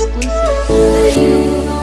exclusive.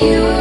you.